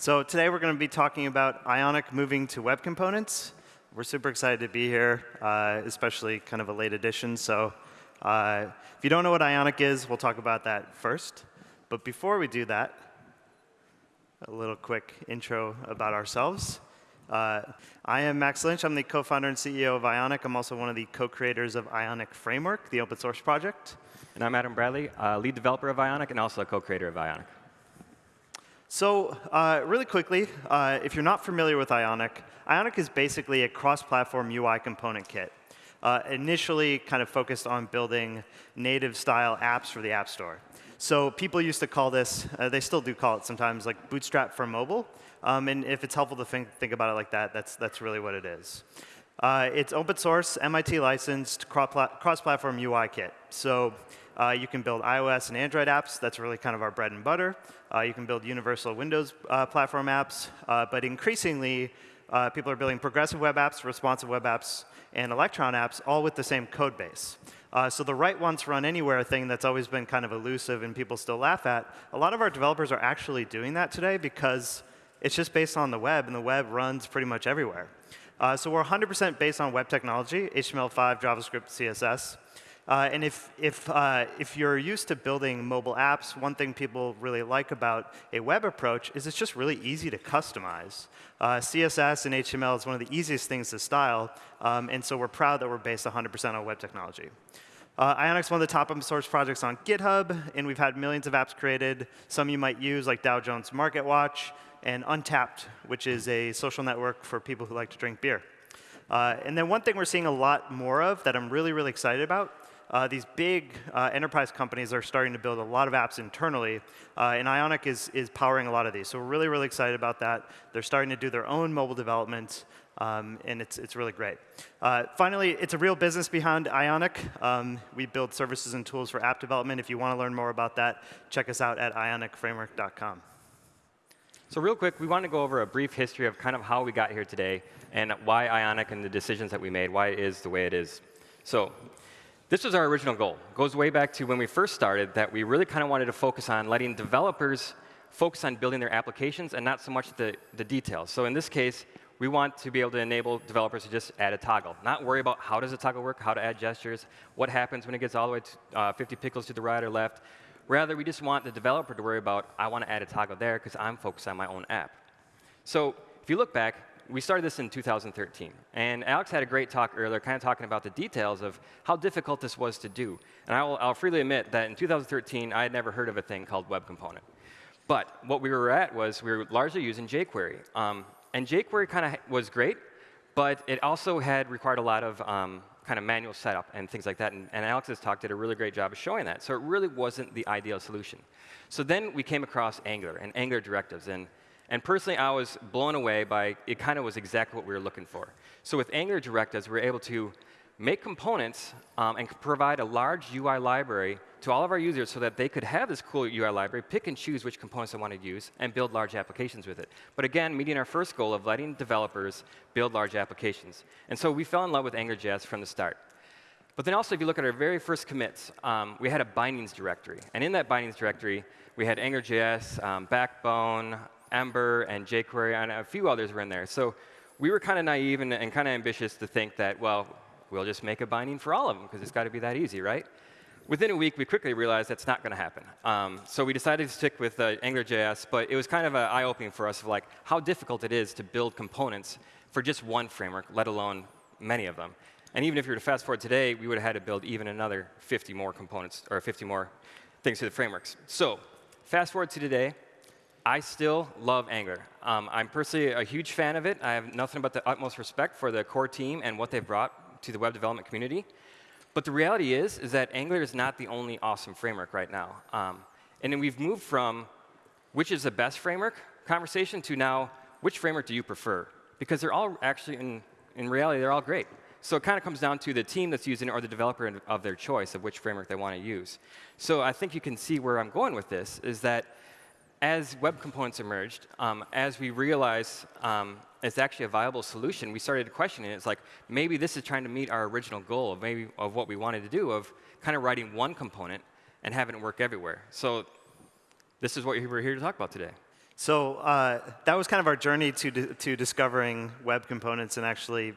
So today we're going to be talking about Ionic moving to web components. We're super excited to be here, uh, especially kind of a late edition. So uh, if you don't know what Ionic is, we'll talk about that first. But before we do that, a little quick intro about ourselves. Uh, I am Max Lynch. I'm the co-founder and CEO of Ionic. I'm also one of the co-creators of Ionic Framework, the open source project. And I'm Adam Bradley, uh, lead developer of Ionic and also a co-creator of Ionic. So uh, really quickly, uh, if you're not familiar with Ionic, Ionic is basically a cross-platform UI component kit. Uh, initially kind of focused on building native style apps for the App Store. So people used to call this, uh, they still do call it sometimes, like Bootstrap for mobile. Um, and if it's helpful to think, think about it like that, that's, that's really what it is. Uh, it's open source, MIT licensed, cross-platform UI kit. So uh, you can build iOS and Android apps. That's really kind of our bread and butter. Uh, you can build universal Windows uh, platform apps. Uh, but increasingly, uh, people are building progressive web apps, responsive web apps, and Electron apps, all with the same code base. Uh, so the write once, run anywhere thing that's always been kind of elusive and people still laugh at, a lot of our developers are actually doing that today because it's just based on the web, and the web runs pretty much everywhere. So we're 100% based on web technology, HTML5, JavaScript, CSS. Uh, and if, if, uh, if you're used to building mobile apps, one thing people really like about a web approach is it's just really easy to customize. Uh, CSS and HTML is one of the easiest things to style, um, and so we're proud that we're based 100% on web technology. Uh, Ionic's one of the top open source projects on GitHub, and we've had millions of apps created. Some you might use, like Dow Jones Market Watch, and Untappd, which is a social network for people who like to drink beer. Uh, and then one thing we're seeing a lot more of that I'm really, really excited about uh, these big uh, enterprise companies are starting to build a lot of apps internally, uh, and Ionic is, is powering a lot of these. So we're really, really excited about that. They're starting to do their own mobile development, um, and it's, it's really great. Uh, finally, it's a real business behind Ionic. Um, we build services and tools for app development. If you want to learn more about that, check us out at ionicframework.com. So real quick, we want to go over a brief history of kind of how we got here today and why Ionic and the decisions that we made, why it is the way it is. So this was our original goal. It goes way back to when we first started that we really kind of wanted to focus on letting developers focus on building their applications and not so much the, the details. So in this case, we want to be able to enable developers to just add a toggle, not worry about how does a toggle work, how to add gestures, what happens when it gets all the way to uh, 50 pixels to the right or left. Rather, we just want the developer to worry about, I want to add a toggle there because I'm focused on my own app. So if you look back, we started this in 2013. And Alex had a great talk earlier, kind of talking about the details of how difficult this was to do. And I will, I'll freely admit that in 2013, I had never heard of a thing called Web Component. But what we were at was we were largely using jQuery. Um, and jQuery kind of was great, but it also had required a lot of um, kind of manual setup and things like that. And, and Alex's talk did a really great job of showing that. So it really wasn't the ideal solution. So then we came across Angular and Angular directives. And and personally, I was blown away by it kind of was exactly what we were looking for. So with Angular directives, we were able to make components um, and provide a large UI library to all of our users so that they could have this cool UI library, pick and choose which components they want to use, and build large applications with it. But again, meeting our first goal of letting developers build large applications. And so we fell in love with AngularJS from the start. But then also, if you look at our very first commits, um, we had a bindings directory. And in that bindings directory, we had AngularJS, um, Backbone, Ember, and jQuery, and a few others were in there. So we were kind of naive and, and kind of ambitious to think that, well, we'll just make a binding for all of them, because it's got to be that easy, right? Within a week, we quickly realized that's not going to happen. Um, so we decided to stick with uh, AngularJS, but it was kind of eye-opening for us of like how difficult it is to build components for just one framework, let alone many of them. And even if you were to fast forward today, we would have had to build even another 50 more components, or 50 more things to the frameworks. So fast forward to today, I still love Angular. Um, I'm personally a huge fan of it. I have nothing but the utmost respect for the core team and what they've brought to the web development community. But the reality is, is that Angular is not the only awesome framework right now. Um, and then we've moved from which is the best framework conversation to now which framework do you prefer? Because they're all actually, in, in reality, they're all great. So it kind of comes down to the team that's using it or the developer of their choice of which framework they want to use. So I think you can see where I'm going with this, is that as web components emerged, um, as we realized um, it's actually a viable solution, we started questioning it. It's like, maybe this is trying to meet our original goal of maybe of what we wanted to do, of kind of writing one component and having it work everywhere. So this is what we're here to talk about today. So uh, that was kind of our journey to, to discovering web components and actually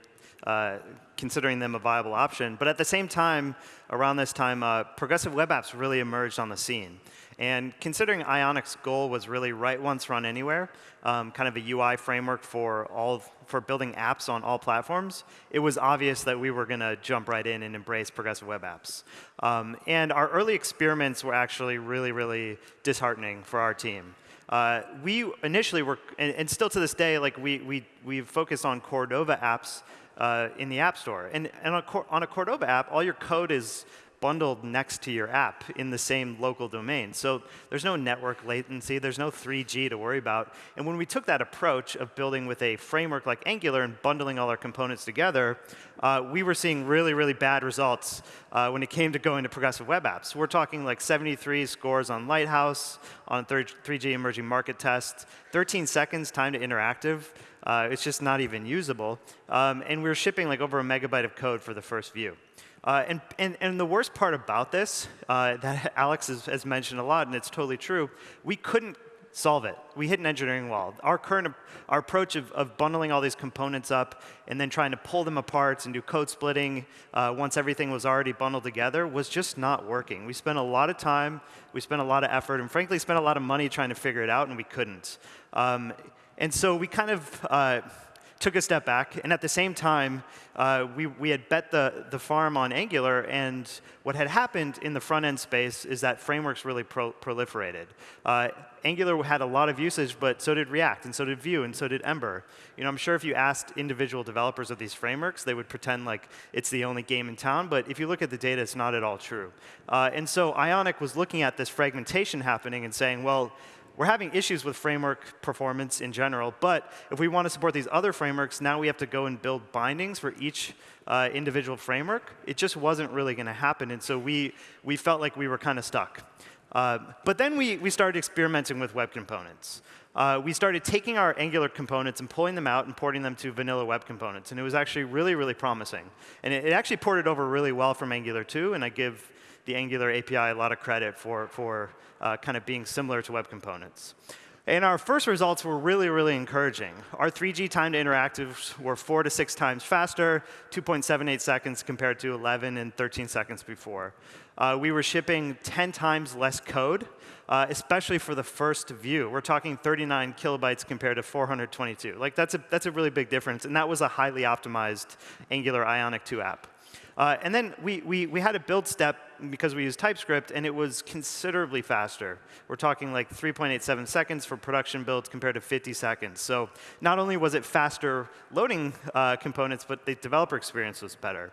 uh, considering them a viable option. But at the same time, around this time, uh, progressive web apps really emerged on the scene. And considering Ionic's goal was really write once, run anywhere, um, kind of a UI framework for all for building apps on all platforms, it was obvious that we were going to jump right in and embrace progressive web apps. Um, and our early experiments were actually really, really disheartening for our team. Uh, we initially were, and, and, still to this day, like we we we've focused on Cordova apps uh, in the App Store. And, and on, a, on a Cordova app, all your code is bundled next to your app in the same local domain. So there's no network latency, there's no 3G to worry about. And when we took that approach of building with a framework like Angular and bundling all our components together, uh, we were seeing really, really bad results uh, when it came to going to progressive web apps. We're talking like 73 scores on Lighthouse, on 3G emerging market test, 13 seconds time to interactive. Uh, it's just not even usable. Um, and we were shipping like over a megabyte of code for the first view. Uh, and, and, and, the worst part about this, uh, that Alex has, has, mentioned a lot, and it's totally true, we couldn't solve it. We hit an engineering wall. Our current our approach of, of bundling all these components up and then trying to pull them apart and do code splitting uh, once everything was already bundled together was just not working. We spent a lot of time, we spent a lot of effort, and frankly spent a lot of money trying to figure it out, and we couldn't. Um, and so we kind of uh, took a step back, and at the same time, uh, we, we had bet the, the farm on Angular, and what had happened in the front-end space is that frameworks really pro proliferated. Uh, Angular had a lot of usage, but so did React, and so did Vue, and so did Ember. You know, I'm sure if you asked individual developers of these frameworks, they would pretend like it's the only game in town, but if you look at the data, it's not at all true. Uh, and so Ionic was looking at this fragmentation happening and saying, well, we're having issues with framework performance in general, but if we want to support these other frameworks, now we have to go and build bindings for each uh, individual framework. It just wasn't really going to happen, and so we, we felt like we were kind of stuck. Uh, but then we, we started experimenting with web components. Uh, we started taking our Angular components and pulling them out and porting them to vanilla web components. And it was actually really, really promising. And it, it actually ported over really well from Angular 2, and I give the Angular API a lot of credit for, for uh, kind of being similar to web components. And our first results were really, really encouraging. Our 3G time to interactives were four to six times faster, 2.78 seconds compared to 11 and 13 seconds before. Uh, we were shipping 10 times less code, uh, especially for the first view. We're talking 39 kilobytes compared to 422. Like that's a, that's a really big difference, and that was a highly optimized Angular Ionic 2 app. Uh, and then we, we, we had a build step because we used TypeScript, and it was considerably faster. We're talking like 3.87 seconds for production builds compared to 50 seconds. So not only was it faster loading uh, components, but the developer experience was better.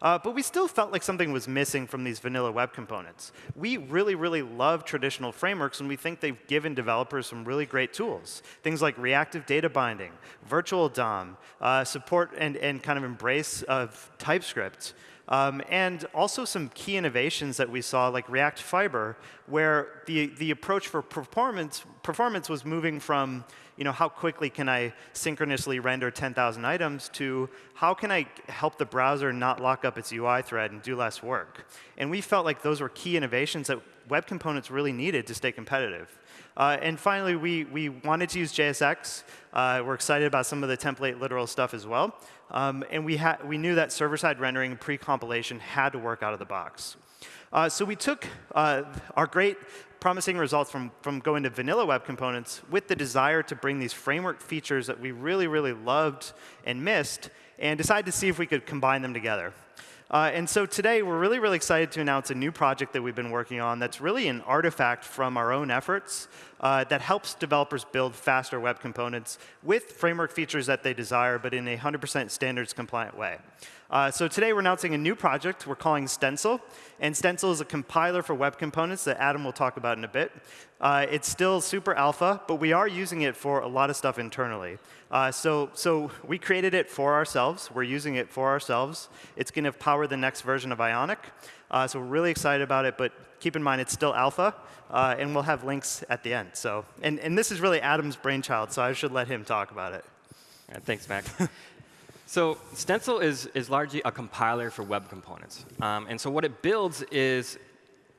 Uh, but we still felt like something was missing from these vanilla web components. We really, really love traditional frameworks, and we think they've given developers some really great tools. Things like reactive data binding, virtual DOM, uh, support and, and kind of embrace of TypeScript. Um, and also some key innovations that we saw, like React Fiber, where the, the approach for performance, performance was moving from you know, how quickly can I synchronously render 10,000 items to how can I help the browser not lock up its UI thread and do less work. And we felt like those were key innovations that web components really needed to stay competitive. Uh, and finally, we, we wanted to use JSX. Uh, we're excited about some of the template literal stuff as well. Um, and we, we knew that server-side rendering pre-compilation had to work out of the box. Uh, so we took uh, our great promising results from, from going to vanilla web components with the desire to bring these framework features that we really, really loved and missed and decided to see if we could combine them together. Uh, and so today, we're really, really excited to announce a new project that we've been working on that's really an artifact from our own efforts uh, that helps developers build faster web components with framework features that they desire, but in a 100% standards compliant way. Uh, so today we're announcing a new project we're calling Stencil. And Stencil is a compiler for web components that Adam will talk about in a bit. Uh, it's still super alpha, but we are using it for a lot of stuff internally. Uh, so, so we created it for ourselves. We're using it for ourselves. It's going to power the next version of Ionic. Uh, so we're really excited about it, but keep in mind it's still alpha, uh, and we'll have links at the end. So, and, and this is really Adam's brainchild, so I should let him talk about it. thanks, Max. So Stencil is, is largely a compiler for web components. Um, and so what it builds is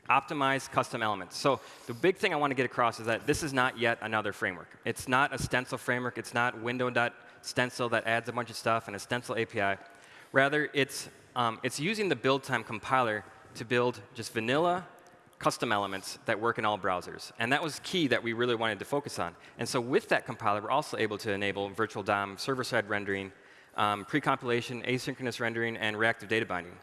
optimized custom elements. So the big thing I want to get across is that this is not yet another framework. It's not a stencil framework. It's not window.stencil that adds a bunch of stuff and a stencil API. Rather, it's, um, it's using the build time compiler to build just vanilla custom elements that work in all browsers. And that was key that we really wanted to focus on. And so with that compiler, we're also able to enable virtual DOM, server-side rendering, um, pre-compilation, asynchronous rendering, and reactive data binding.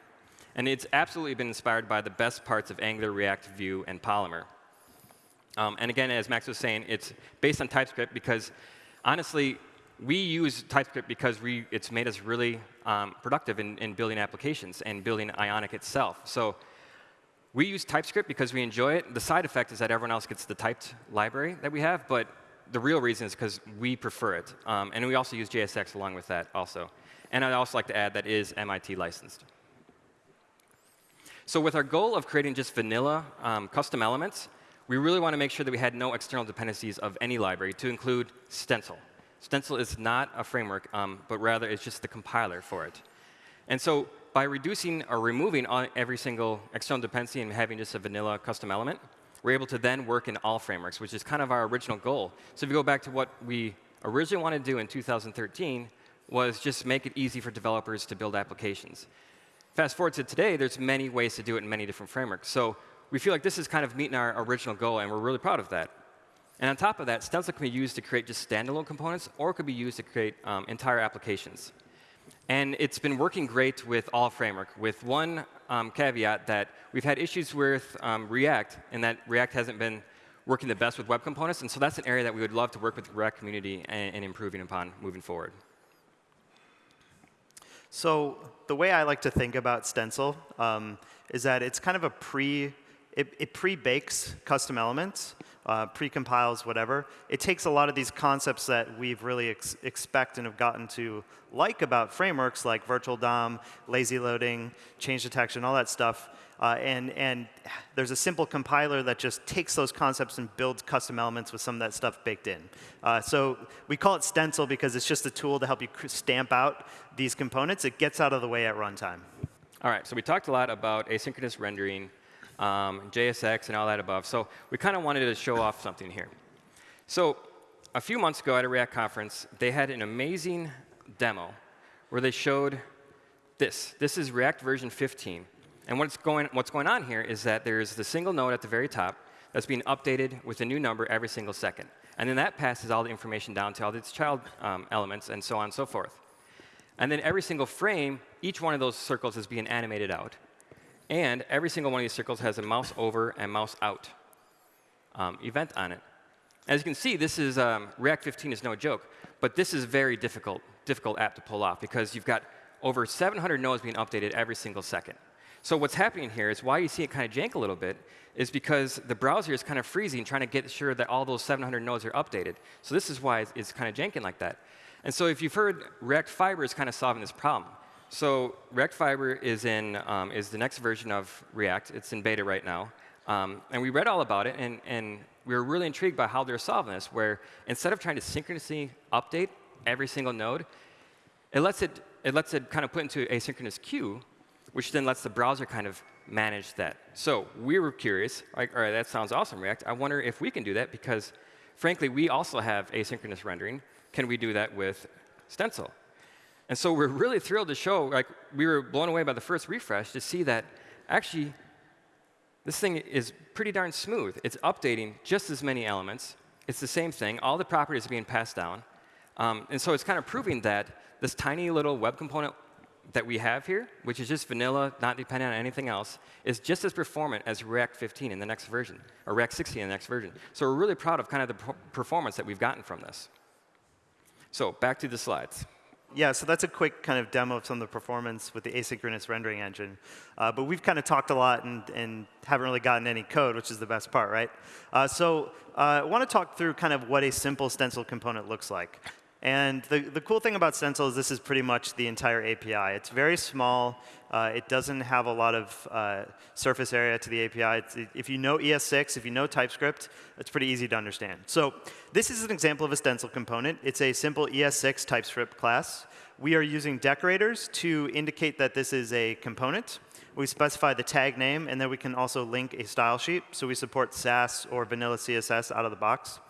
And it's absolutely been inspired by the best parts of Angular, React, Vue, and Polymer. Um, and again, as Max was saying, it's based on TypeScript because, honestly, we use TypeScript because we, it's made us really um, productive in, in, building applications and building Ionic itself. So we use TypeScript because we enjoy it. The side effect is that everyone else gets the typed library that we have, but the real reason is because we prefer it. Um, and we also use JSX along with that also. And I'd also like to add that is MIT licensed. So with our goal of creating just vanilla um, custom elements, we really want to make sure that we had no external dependencies of any library to include Stencil. Stencil is not a framework, um, but rather it's just the compiler for it. And so by reducing or removing every single external dependency and having just a vanilla custom element, we're able to then work in all frameworks, which is kind of our original goal. So if you go back to what we originally wanted to do in 2013, was just make it easy for developers to build applications. Fast forward to today, there's many ways to do it in many different frameworks. So we feel like this is kind of meeting our original goal, and we're really proud of that. And on top of that, Stencil can be used to create just standalone components, or it could be used to create um, entire applications. And it's been working great with all framework, with one um, caveat that we've had issues with um, React, and that React hasn't been working the best with web components. And so that's an area that we would love to work with the React community and, and improving upon moving forward. So the way I like to think about Stencil um, is that it's kind of a pre, it, it pre-bakes custom elements, uh, pre-compiles whatever. It takes a lot of these concepts that we've really ex expect and have gotten to like about frameworks like virtual DOM, lazy loading, change detection, all that stuff, uh, and, and there's a simple compiler that just takes those concepts and builds custom elements with some of that stuff baked in. Uh, so we call it Stencil because it's just a tool to help you stamp out these components. It gets out of the way at runtime. All right, so we talked a lot about asynchronous rendering, um, JSX, and all that above. So we kind of wanted to show off something here. So a few months ago at a React conference, they had an amazing demo where they showed this. This is React version 15. And what's going, what's going on here is that there's the single node at the very top that's being updated with a new number every single second. And then that passes all the information down to all its child um, elements and so on and so forth. And then every single frame, each one of those circles is being animated out. And every single one of these circles has a mouse over and mouse out um, event on it. As you can see, this is um, React 15 is no joke, but this is very difficult, difficult app to pull off because you've got over 700 nodes being updated every single second. So what's happening here is why you see it kind of jank a little bit is because the browser is kind of freezing, trying to get sure that all those 700 nodes are updated. So this is why it's kind of janking like that. And so if you've heard, React Fiber is kind of solving this problem. So React Fiber is, in, um, is the next version of React. It's in beta right now. Um, and we read all about it, and, and we were really intrigued by how they're solving this, where instead of trying to synchronously update every single node, it lets it, it lets it kind of put into a synchronous queue which then lets the browser kind of manage that. So we were curious, like, all right, that sounds awesome, React. I wonder if we can do that because, frankly, we also have asynchronous rendering. Can we do that with Stencil? And so we're really thrilled to show, like, we were blown away by the first refresh to see that actually this thing is pretty darn smooth. It's updating just as many elements. It's the same thing. All the properties are being passed down. Um, and so it's kind of proving that this tiny little web component that we have here, which is just vanilla, not dependent on anything else, is just as performant as React 15 in the next version, or React 16 in the next version. So we're really proud of kind of the performance that we've gotten from this. So back to the slides. Yeah, so that's a quick kind of demo of some of the performance with the asynchronous rendering engine. Uh, but we've kind of talked a lot and, and, haven't really gotten any code, which is the best part, right? Uh, so uh, I want to talk through kind of what a simple stencil component looks like. And the, the cool thing about Stencil is this is pretty much the entire API. It's very small. Uh, it doesn't have a lot of uh, surface area to the API. It's, if you know ES6, if you know TypeScript, it's pretty easy to understand. So this is an example of a Stencil component. It's a simple ES6 TypeScript class. We are using decorators to indicate that this is a component. We specify the tag name, and then we can also link a style sheet. So we support Sass or vanilla CSS out of the box.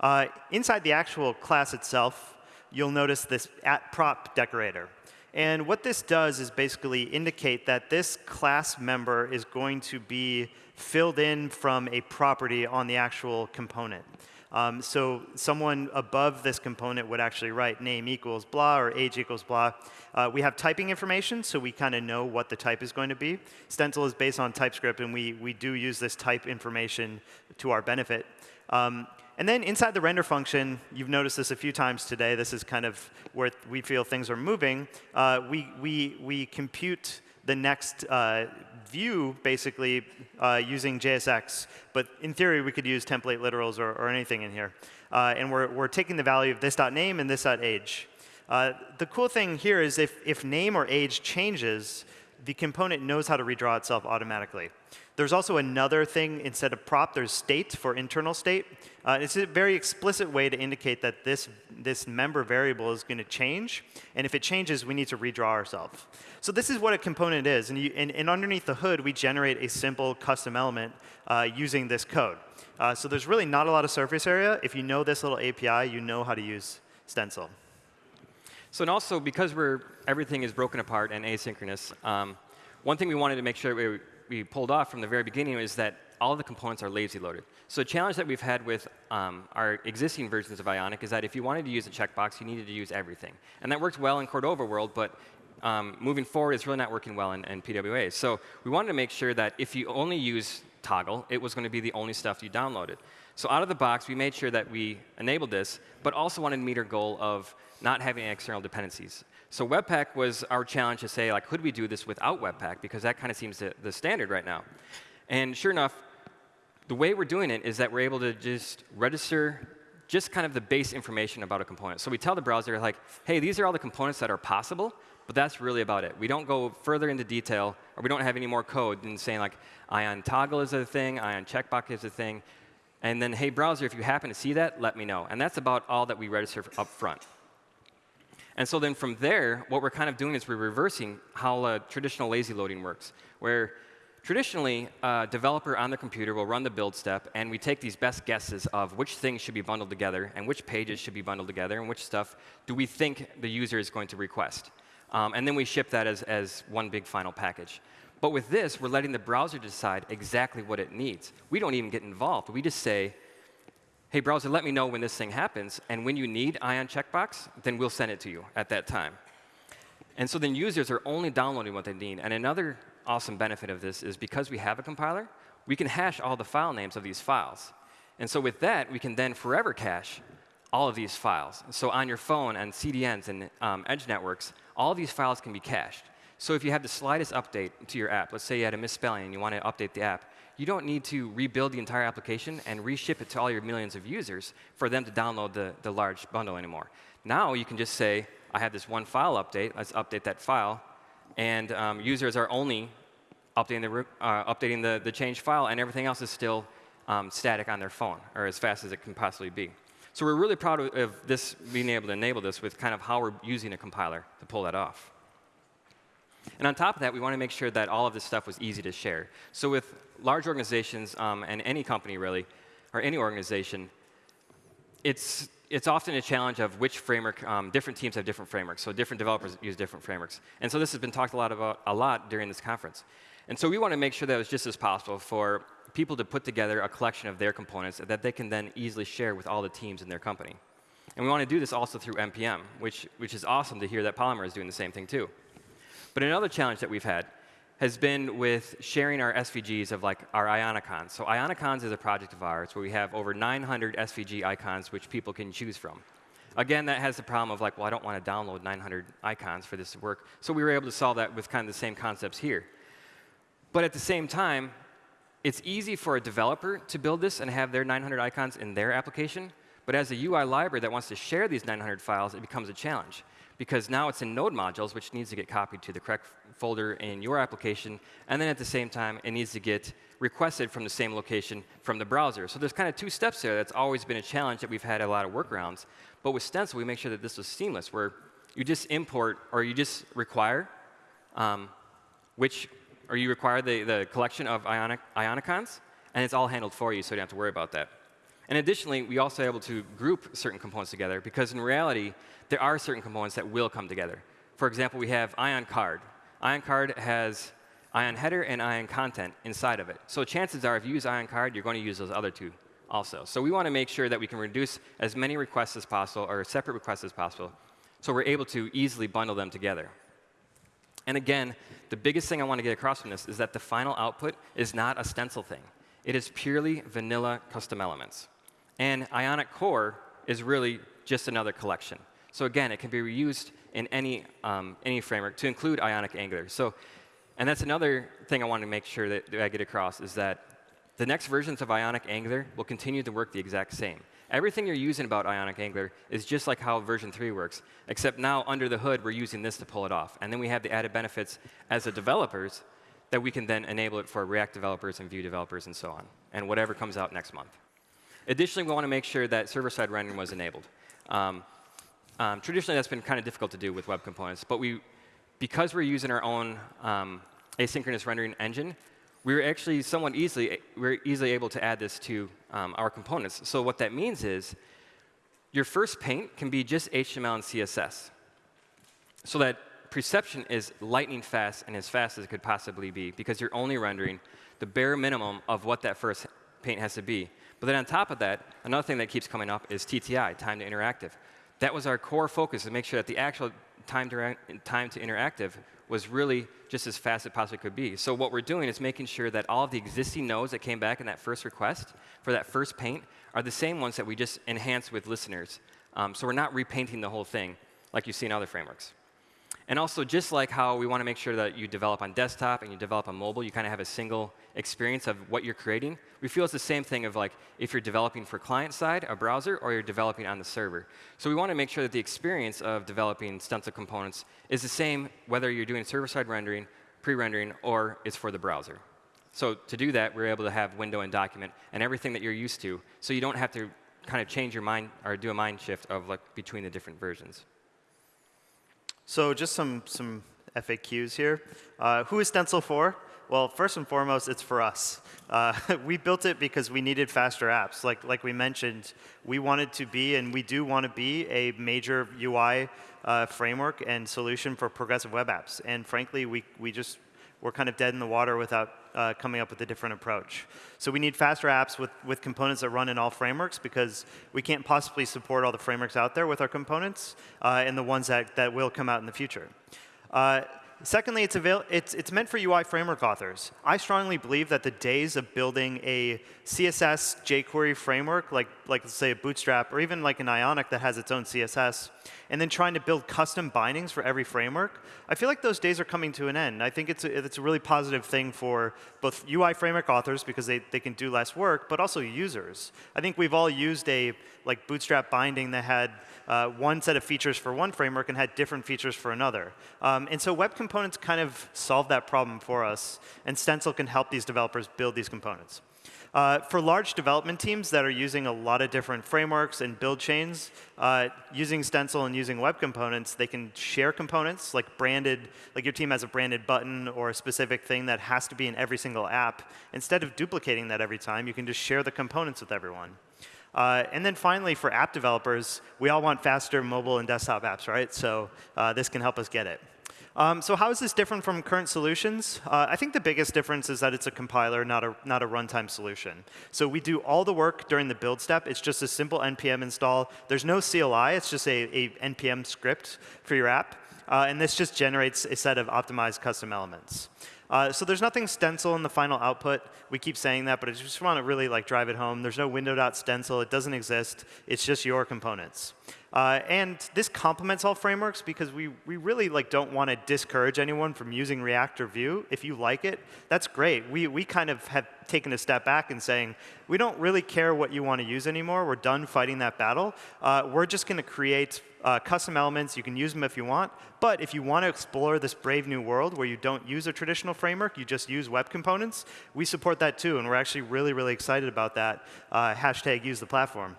Uh, inside the actual class itself, you'll notice this at prop decorator. And what this does is basically indicate that this class member is going to be filled in from a property on the actual component. Um, so someone above this component would actually write name equals blah or age equals blah. Uh, we have typing information, so we kind of know what the type is going to be. Stencil is based on TypeScript, and we, we do use this type information to our benefit. Um, and then inside the render function, you've noticed this a few times today. This is kind of where we feel things are moving. Uh, we, we, we compute the next uh, view, basically, uh, using JSX. But in theory, we could use template literals or, or anything in here. Uh, and we're, we're taking the value of this.name and this.age. Uh, the cool thing here is if, if name or age changes, the component knows how to redraw itself automatically. There's also another thing instead of prop, there's state for internal state. Uh, it's a very explicit way to indicate that this, this member variable is going to change. And if it changes, we need to redraw ourselves. So this is what a component is. And, you, and, and underneath the hood, we generate a simple custom element uh, using this code. Uh, so there's really not a lot of surface area. If you know this little API, you know how to use Stencil. So and also, because we're, everything is broken apart and asynchronous, um, one thing we wanted to make sure we we pulled off from the very beginning is that all the components are lazy loaded. So a challenge that we've had with um, our existing versions of Ionic is that if you wanted to use a checkbox, you needed to use everything. And that worked well in Cordova world, but um, moving forward, it's really not working well in, in PWA. So we wanted to make sure that if you only use toggle, it was going to be the only stuff you downloaded. So out of the box, we made sure that we enabled this, but also wanted to meet our goal of not having external dependencies. So Webpack was our challenge to say, like, could we do this without Webpack? Because that kind of seems the, the standard right now. And sure enough, the way we're doing it is that we're able to just register just kind of the base information about a component. So we tell the browser, like, hey, these are all the components that are possible, but that's really about it. We don't go further into detail, or we don't have any more code than saying, like, ion toggle is a thing, ion checkbox is a thing, and then, hey, browser, if you happen to see that, let me know. And that's about all that we register up front. And so then from there, what we're kind of doing is we're reversing how uh, traditional lazy loading works, where traditionally, a developer on the computer will run the build step, and we take these best guesses of which things should be bundled together, and which pages should be bundled together, and which stuff do we think the user is going to request. Um, and then we ship that as, as one big final package. But with this, we're letting the browser decide exactly what it needs. We don't even get involved. We just say, hey, browser, let me know when this thing happens. And when you need Ion checkbox, then we'll send it to you at that time. And so then users are only downloading what they need. And another awesome benefit of this is because we have a compiler, we can hash all the file names of these files. And so with that, we can then forever cache all of these files. So on your phone and CDNs and um, edge networks, all these files can be cached. So if you have the slightest update to your app, let's say you had a misspelling and you want to update the app, you don't need to rebuild the entire application and reship it to all your millions of users for them to download the, the large bundle anymore. Now you can just say, I have this one file update, let's update that file, and um, users are only updating, the, uh, updating the, the changed file, and everything else is still um, static on their phone, or as fast as it can possibly be. So we're really proud of, of this being able to enable this with kind of how we're using a compiler to pull that off. And on top of that, we want to make sure that all of this stuff was easy to share. So with large organizations um, and any company really, or any organization, it's, it's often a challenge of which framework, um, different teams have different frameworks, so different developers use different frameworks. And so this has been talked a lot about a lot during this conference. And so we want to make sure that it's just as possible for people to put together a collection of their components that they can then easily share with all the teams in their company. And we want to do this also through NPM, which, which is awesome to hear that Polymer is doing the same thing too. But another challenge that we've had has been with sharing our SVGs of like our Ionicons. So Ionicons is a project of ours where we have over 900 SVG icons which people can choose from. Again, that has the problem of like, well, I don't want to download 900 icons for this to work. So we were able to solve that with kind of the same concepts here. But at the same time, it's easy for a developer to build this and have their 900 icons in their application. But as a UI library that wants to share these 900 files, it becomes a challenge because now it's in node modules, which needs to get copied to the correct folder in your application. And then at the same time, it needs to get requested from the same location from the browser. So there's kind of two steps there. That's always been a challenge that we've had a lot of workarounds. But with Stencil, we make sure that this was seamless, where you just import or you just require um, which or you require the, the collection of ionic, ionicons, and it's all handled for you, so you don't have to worry about that. And additionally, we also are able to group certain components together, because in reality, there are certain components that will come together. For example, we have ion card. Ion card has ion header and ion content inside of it. So chances are, if you use ion card, you're going to use those other two also. So we want to make sure that we can reduce as many requests as possible, or separate requests as possible, so we're able to easily bundle them together. And again, the biggest thing I want to get across from this is that the final output is not a stencil thing. It is purely vanilla custom elements. And Ionic Core is really just another collection. So again, it can be reused in any, um, any framework to include Ionic Angular. So, and that's another thing I want to make sure that, that I get across is that the next versions of Ionic Angular will continue to work the exact same. Everything you're using about Ionic Angular is just like how version 3 works, except now under the hood, we're using this to pull it off. And then we have the added benefits as the developers that we can then enable it for React developers and Vue developers and so on, and whatever comes out next month. Additionally, we want to make sure that server-side rendering was enabled. Um, um, traditionally, that's been kind of difficult to do with web components, but we, because we're using our own um, asynchronous rendering engine, we are actually somewhat easily, we're easily able to add this to um, our components. So what that means is your first paint can be just HTML and CSS. So that perception is lightning fast and as fast as it could possibly be because you're only rendering the bare minimum of what that first paint has to be. But then on top of that, another thing that keeps coming up is TTI, time to interactive. That was our core focus to make sure that the actual time to, time to interactive was really just as fast as it possibly could be. So what we're doing is making sure that all of the existing nodes that came back in that first request for that first paint are the same ones that we just enhanced with listeners. Um, so we're not repainting the whole thing like you see in other frameworks. And also, just like how we want to make sure that you develop on desktop and you develop on mobile, you kind of have a single experience of what you're creating. We feel it's the same thing of like if you're developing for client side, a browser, or you're developing on the server. So we want to make sure that the experience of developing stencil components is the same whether you're doing server-side rendering, pre-rendering, or it's for the browser. So to do that, we're able to have window and document and everything that you're used to, so you don't have to kind of change your mind or do a mind shift of like between the different versions. So just some, some FAQs here. Uh, who is Stencil for? Well, first and foremost, it's for us. Uh, we built it because we needed faster apps. Like, like we mentioned, we wanted to be, and we do want to be, a major UI uh, framework and solution for progressive web apps. And frankly, we, we just we're kind of dead in the water without uh, coming up with a different approach. So we need faster apps with, with components that run in all frameworks because we can't possibly support all the frameworks out there with our components uh, and the ones that, that will come out in the future. Uh, Secondly, it's, it's, it's, meant for UI framework authors. I strongly believe that the days of building a CSS jQuery framework, like, like let's say a Bootstrap, or even like an Ionic that has its own CSS, and then trying to build custom bindings for every framework, I feel like those days are coming to an end. I think it's a, it's a really positive thing for both UI framework authors because they, they can do less work, but also users. I think we've all used a like Bootstrap binding that had uh, one set of features for one framework and had different features for another. Um, and so web components kind of solve that problem for us, and Stencil can help these developers build these components. Uh, for large development teams that are using a lot of different frameworks and build chains, uh, using Stencil and using web components, they can share components, like branded, like your team has a branded button or a specific thing that has to be in every single app. Instead of duplicating that every time, you can just share the components with everyone. Uh, and then finally, for app developers, we all want faster mobile and desktop apps, right? So uh, this can help us get it. Um, so how is this different from current solutions? Uh, I think the biggest difference is that it's a compiler, not a, not a runtime solution. So we do all the work during the build step. It's just a simple npm install. There's no CLI. It's just a, a npm script for your app. Uh, and this just generates a set of optimized custom elements. Uh, so there's nothing stencil in the final output. We keep saying that, but I just want to really like drive it home. There's no window.stencil. It doesn't exist. It's just your components. Uh, and this complements all frameworks because we, we really like don't want to discourage anyone from using React or Vue. If you like it, that's great. We, we kind of have taken a step back and saying, we don't really care what you want to use anymore. We're done fighting that battle. Uh, we're just going to create uh, custom elements. You can use them if you want. But if you want to explore this brave new world where you don't use a traditional framework, you just use web components, we support that too. And we're actually really, really excited about that. Uh, hashtag use the platform.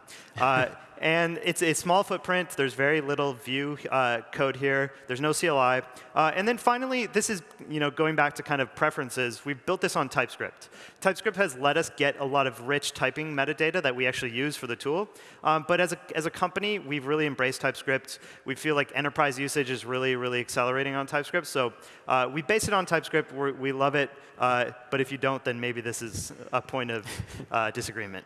And it's a small footprint. There's very little Vue uh, code here. There's no CLI. Uh, and then finally, this is you know going back to kind of preferences. We've built this on TypeScript. TypeScript has let us get a lot of rich typing metadata that we actually use for the tool. Um, but as a, as a company, we've really embraced TypeScript. We feel like enterprise usage is really, really accelerating on TypeScript. So uh, we base it on TypeScript. We're, we love it. Uh, but if you don't, then maybe this is a point of uh, disagreement.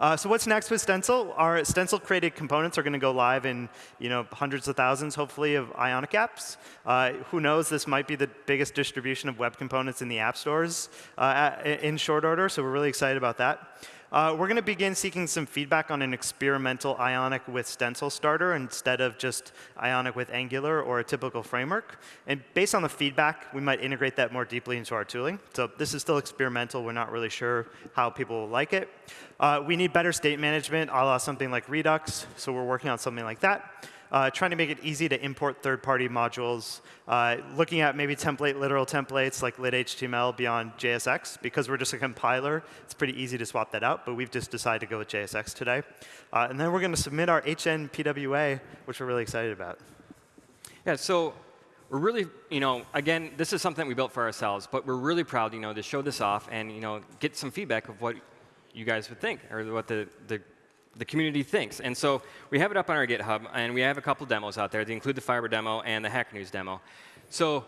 Uh, so what's next with Stencil? Our Stencil created components are going to go live in you know, hundreds of thousands, hopefully, of Ionic apps. Uh, who knows? This might be the biggest distribution of web components in the app stores uh, in short order, so we're really excited about that. Uh, we're going to begin seeking some feedback on an experimental Ionic with Stencil starter instead of just Ionic with Angular or a typical framework. And based on the feedback, we might integrate that more deeply into our tooling. So this is still experimental. We're not really sure how people will like it. Uh, we need better state management, a la something like Redux. So we're working on something like that uh, trying to make it easy to import third-party modules, uh, looking at maybe template literal templates like lit-html beyond JSX. Because we're just a compiler, it's pretty easy to swap that out, but we've just decided to go with JSX today. Uh, and then we're going to submit our HNPWA, which we're really excited about. Yeah, so we're really, you know, again, this is something we built for ourselves, but we're really proud, you know, to show this off and, you know, get some feedback of what you guys would think or what the, the the community thinks. And so we have it up on our GitHub, and we have a couple demos out there. They include the Fiber demo and the Hacker News demo. So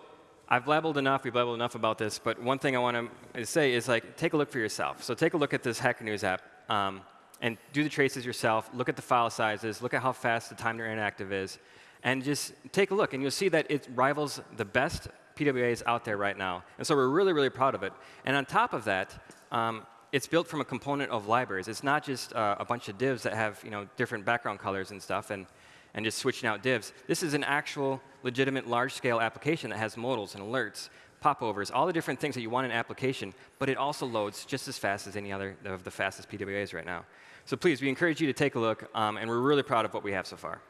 I've blabbled enough, we've blabbled enough about this, but one thing I want to say is like, take a look for yourself. So take a look at this Hacker News app, um, and do the traces yourself, look at the file sizes, look at how fast the time to interactive is, and just take a look, and you'll see that it rivals the best PWAs out there right now. And so we're really, really proud of it. And on top of that, um, it's built from a component of libraries. It's not just uh, a bunch of divs that have you know, different background colors and stuff and, and just switching out divs. This is an actual, legitimate, large-scale application that has modals and alerts, popovers, all the different things that you want in an application, but it also loads just as fast as any other of the fastest PWAs right now. So please, we encourage you to take a look, um, and we're really proud of what we have so far.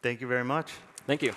Thank you very much. Thank you.